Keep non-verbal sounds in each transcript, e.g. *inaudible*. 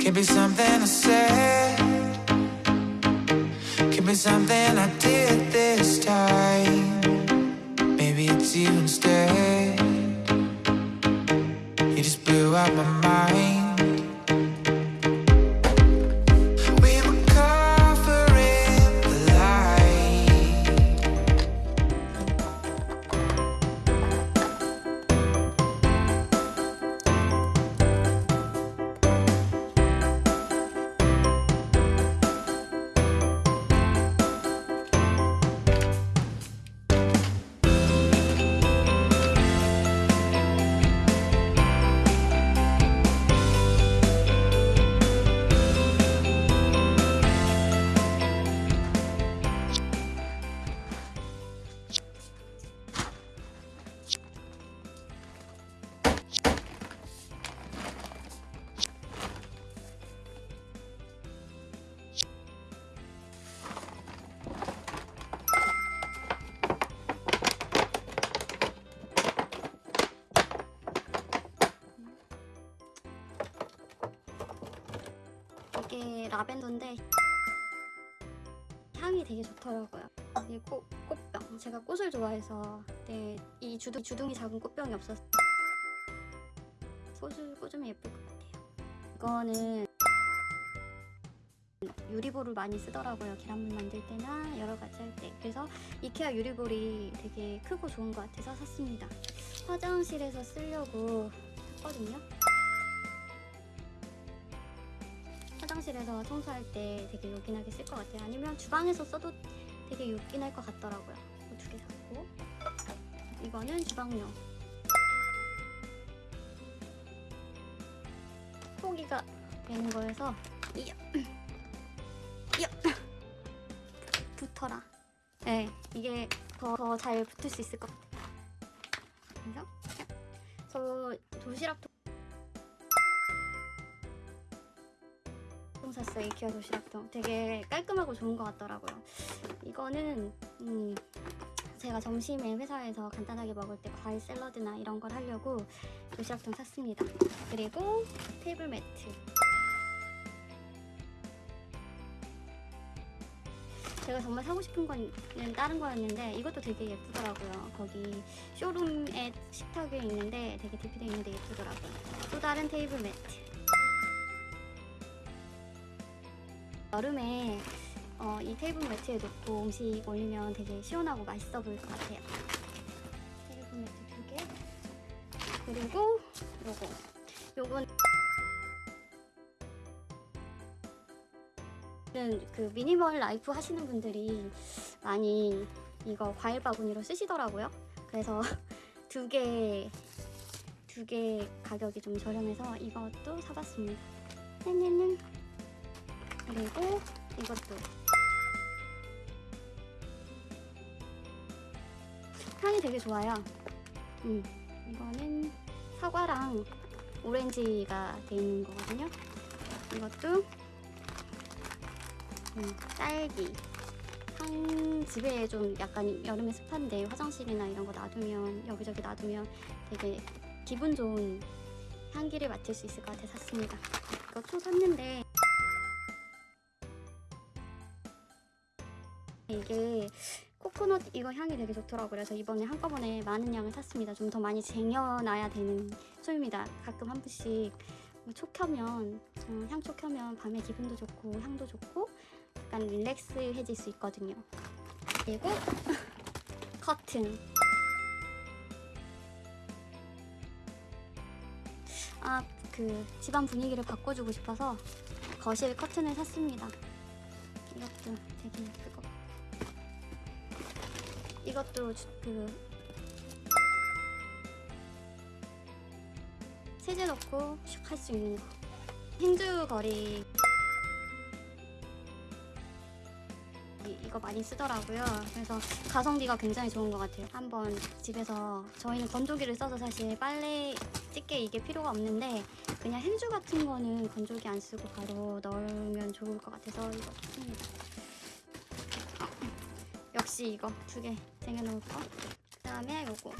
Could be something I said. Could be something I did this time. Maybe it's you instead. You just blew out my mind. 이게 라벤더인데 향이 되게 좋더라고요. 이 꽃, 꽃병. 제가 꽃을 좋아해서 네, 이 주둥, 주둥이 작은 꽃병이 없어서 꽃을 꽂으면 예쁠 것 같아요. 이거는 유리볼을 많이 쓰더라고요. 계란물 만들 때나 여러 가지 할 때. 그래서 이케아 유리볼이 되게 크고 좋은 것 같아서 샀습니다. 화장실에서 쓰려고 샀거든요. 화장실에서 청소할 때 되게 요긴하게 쓸 것 같아요. 아니면 주방에서 써도 되게 요긴할 것 같더라고요. 두 개 샀고 이거는 주방용. 포기가 되는 거여서 이야 이야 붙어라. 네, 이게 더더잘 붙을 수 있을 것 같아요. 그래서 저 도시락 통 샀어요. 이케아 도시락통. 되게 깔끔하고 좋은 것 같더라고요. 이거는 음, 제가 점심에 회사에서 간단하게 먹을 때 과일 샐러드나 이런 걸 하려고 도시락통 샀습니다. 그리고 테이블 매트. 제가 정말 사고 싶은 건 다른 거였는데 이것도 되게 예쁘더라고요. 거기 쇼룸에 식탁 위에 있는데 되게 DP되어 있는데 예쁘더라고요. 또 다른 테이블 매트 여름에 어, 이 테이블 매트에 놓고 음식 올리면 되게 시원하고 맛있어 보일 것 같아요. 테이블 매트 두 개. 그리고 요거. 요건 그 미니멀 라이프 하시는 분들이 많이 이거 과일 바구니로 쓰시더라고요. 그래서 *laughs* 두 개, 두 개 가격이 좀 저렴해서 이것도 사봤습니다. 네네네. 그리고 이것도 향이 되게 좋아요. 음, 이거는 사과랑 오렌지가 돼 있는 거거든요. 이것도 음, 딸기. 향 집에 좀 약간 여름에 습한데 화장실이나 이런 거 놔두면 여기저기 놔두면 되게 기분 좋은 향기를 맡을 수 있을 것 같아 샀습니다. 이것도 샀는데 이게 코코넛 이거 향이 되게 좋더라고요. 그래서 이번에 한꺼번에 많은 양을 샀습니다. 좀 더 많이 쟁여놔야 되는 소입니다. 가끔 한 번씩 뭐 촉하면 어, 향초 켜면 밤에 기분도 좋고 향도 좋고 약간 릴렉스해질 수 있거든요. 그리고 *laughs* 커튼. 아, 그 집안 분위기를 바꿔주고 싶어서 거실 커튼을 샀습니다. 이것도 되게 예쁠 것 같아요. 이것도 주- 그 세제 넣고 슉 할 수 있는 거. 행주 거리. 이- 이거 많이 쓰더라고요. 그래서 가성비가 굉장히 좋은 것 같아요. 한번 집에서 저희는 건조기를 써서 사실 빨래 찢게 이게 필요가 없는데 그냥 행주 같은 거는 건조기 안 쓰고 바로 넣으면 좋을 것 같아서 이거 샀습니다 역시 이거 두 개 쟁여놓을 거. 그 다음에 요거.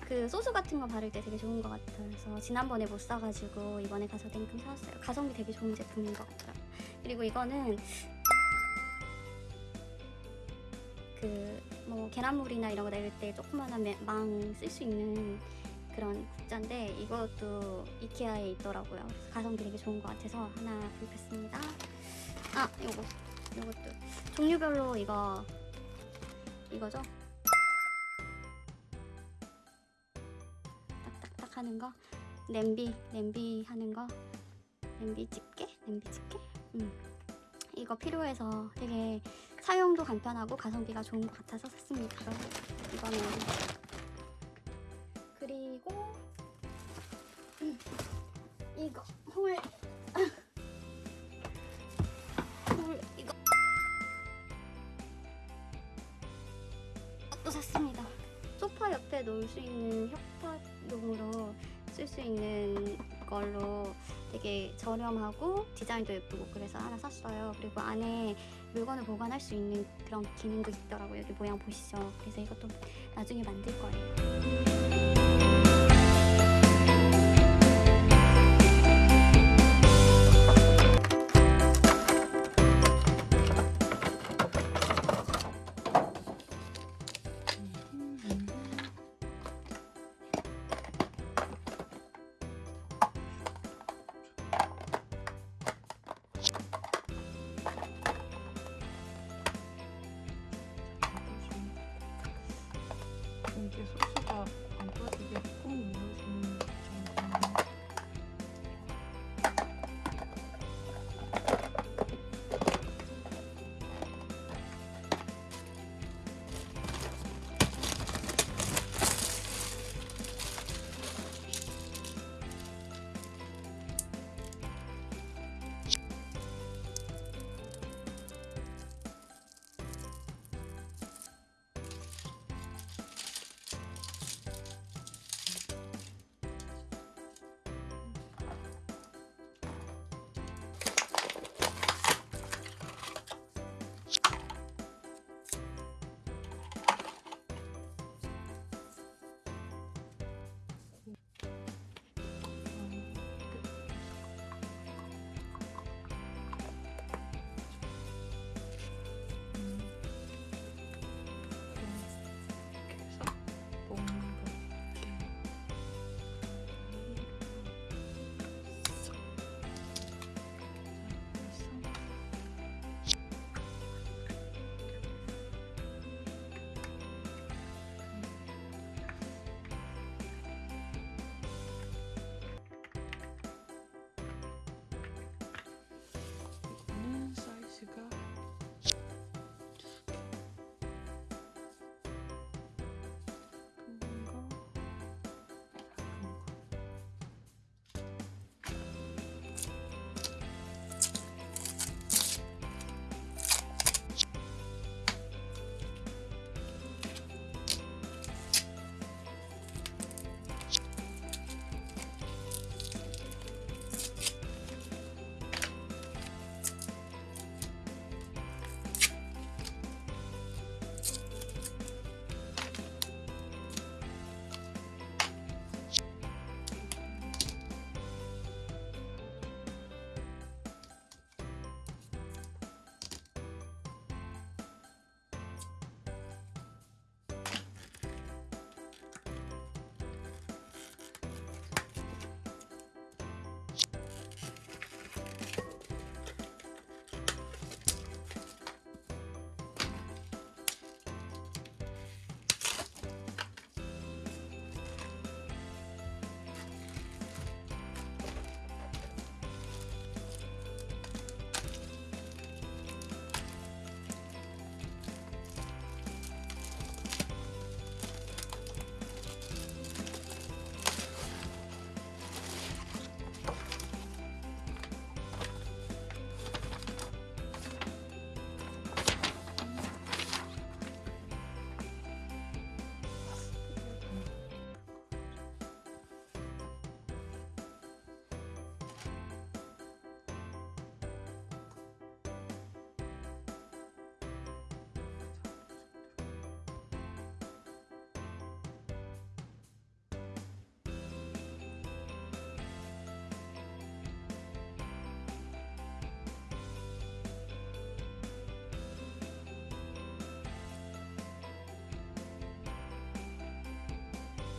그 소스 같은 거 바를 때 되게 좋은 것 같아요. 그래서 지난번에 못 사가지고 이번에 가서 땡금 사왔어요. 가성비 되게 좋은 제품인 것 같아요. 그리고 이거는 그 뭐 계란물이나 이런 거 내릴 때 조그만한 망 쓸 수 있는 그런 국자인데 이것도 이케아에 있더라고요. 가성비 되게 좋은 것 같아서 하나 구입했습니다. 아 요거. 요것도. 종류별로 이거 이거죠? 딱딱딱 하는 거? 냄비 냄비 하는 거? 냄비 집게? 냄비 집게? 음. 이거 필요해서 되게 사용도 간편하고 가성비가 좋은 것 같아서 샀습니다. 이거는. 그리고 음, 이거. 홀홀 샀습니다 소파 옆에 놓을 수 있는 협탁용으로 쓸 수 있는 걸로 되게 저렴하고 디자인도 예쁘고 그래서 하나 샀어요. 그리고 안에 물건을 보관할 수 있는 그런 기능도 있더라고요. 여기 모양 보시죠. 그래서 이것도 나중에 만들 거예요.